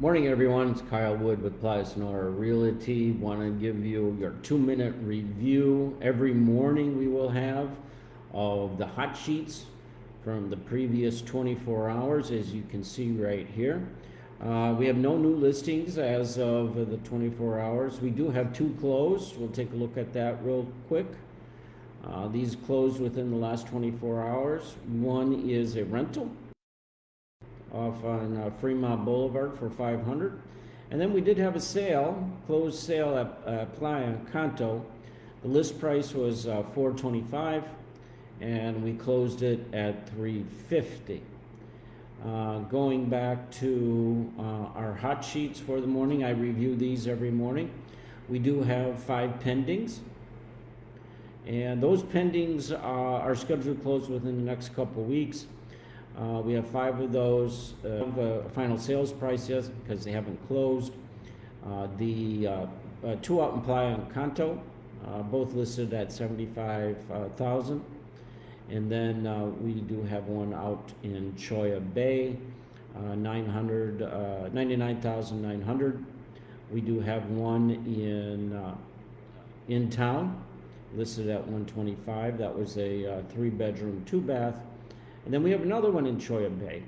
Morning, everyone. It's Kyle Wood with Playa Sonora Realty. Want to give you your two-minute review. Every morning we will have of the hot sheets from the previous 24 hours, as you can see right here. Uh, we have no new listings as of the 24 hours. We do have two closed. We'll take a look at that real quick. Uh, these closed within the last 24 hours. One is a rental off on uh, Fremont Boulevard for 500. And then we did have a sale, closed sale at uh, Playa Encanto. The list price was uh, 425 and we closed it at 350. Uh, going back to uh, our hot sheets for the morning, I review these every morning. We do have five pendings. And those pendings uh, are scheduled to close within the next couple weeks. Uh, we have five of those. Uh, the final sales price yet because they haven't closed. Uh, the uh, uh, two out in Playa Encanto, uh, both listed at 75,000. and then we do have one out in Cholla Bay, 900, 99,900. We do have one in in town listed at 125. That was a three bedroom, two bath and then we have another one in Cholla Bay,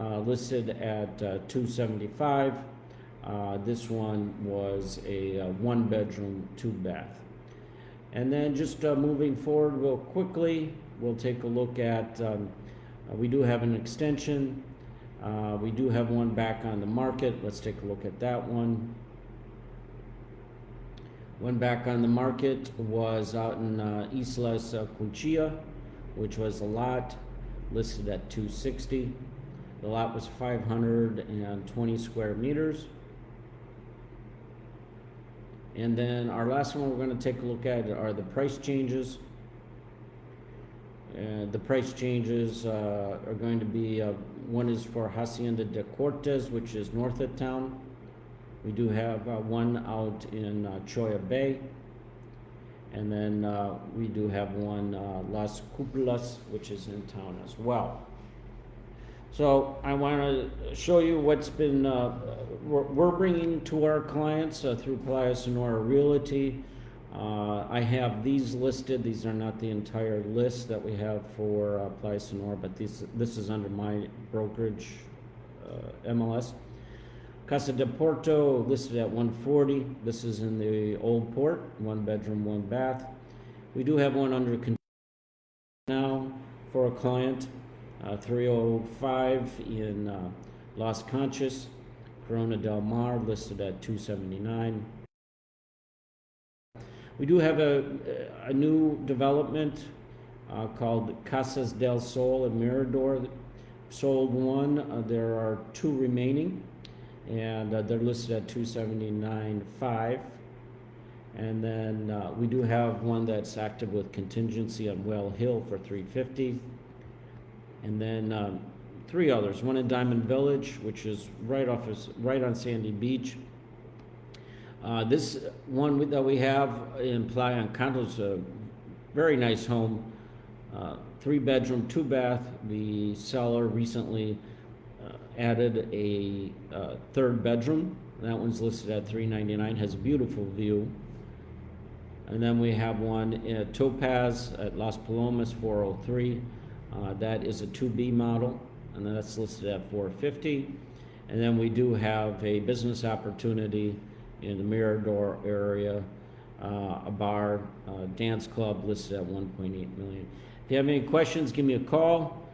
uh, listed at uh, 275. Uh, this one was a uh, one bedroom, two bath. And then just uh, moving forward real quickly, we'll take a look at, um, uh, we do have an extension. we do have one back on the market. Let's take a look at that one. One back on the market was out in Islas Quinchilla, which was a lot listed at 260. The lot was 520 square meters. And then our last one we're going to take a look at are the price changes. Uh, the price changes uh, are going to be, uh, one is for Hacienda de Cortes, which is north of town. We do have uh, one out in uh, Cholla Bay. And then uh, we do have one, uh, Las Cupulas, which is in town as well. So I want to show you what's been, uh, we're, we're bringing to our clients uh, through Playa Sonora Realty. Uh, I have these listed. These are not the entire list that we have for uh, Playa Sonora, but these, this is under my brokerage MLS. Casa de Porto listed at 140. This is in the old port, one bedroom, one bath. We do have one under now for a client, uh, 305 in uh, Las Conchas, Corona del Mar listed at 279. We do have a, a new development uh, called Casas del Sol in Mirador. Sold one, uh, there are two remaining and uh, they're listed at 279.5. And then uh, we do have one that's active with contingency on Whale Hill for 350. And then um, three others, one in Diamond Village, which is right off of, right on Sandy Beach. Uh, this one that we have in Playa is a very nice home, uh, three bedroom, two bath. The seller recently added a uh, third bedroom. That one's listed at 399 has a beautiful view. And then we have one at Topaz at Las Palomas 403. Uh, that is a 2B model, and that's listed at 450. And then we do have a business opportunity in the Mirador area, uh, a bar, uh, dance club listed at 1.8 million. If you have any questions, give me a call.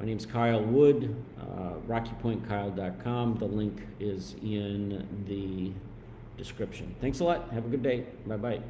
My name is Kyle Wood, uh, RockyPointKyle.com. The link is in the description. Thanks a lot. Have a good day. Bye bye.